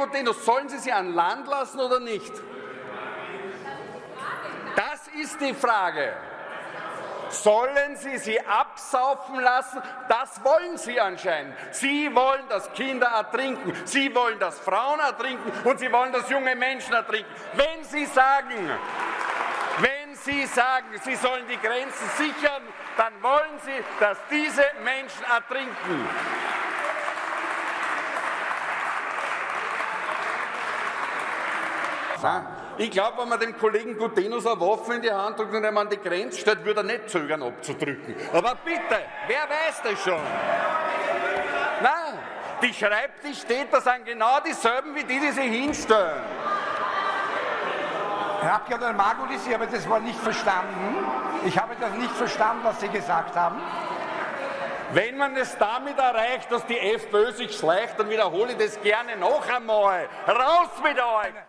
Gutenus, sollen Sie sie an Land lassen oder nicht? Das ist die Frage. Sollen Sie sie absaufen lassen? Das wollen Sie anscheinend. Sie wollen, dass Kinder ertrinken. Sie wollen, dass Frauen ertrinken. Und Sie wollen, dass junge Menschen ertrinken. Wenn Sie sagen, wenn Sie sagen, Sie sollen die Grenzen sichern, dann wollen Sie, dass diese Menschen ertrinken. Ich glaube, wenn man dem Kollegen Gutenus eine Waffe in die Hand drückt und ihm an die Grenze stellt, würde er nicht zögern abzudrücken. Aber bitte, wer weiß das schon? Nein, die Schreibtischtäter sind genau dieselben wie die, die sich hinstellen. Herr Abgeordneter Margulis, ich habe das Wort nicht verstanden. Ich habe das nicht verstanden, was Sie gesagt haben. Wenn man es damit erreicht, dass die FPÖ sich schleicht, dann wiederhole ich das gerne noch einmal. Raus mit euch!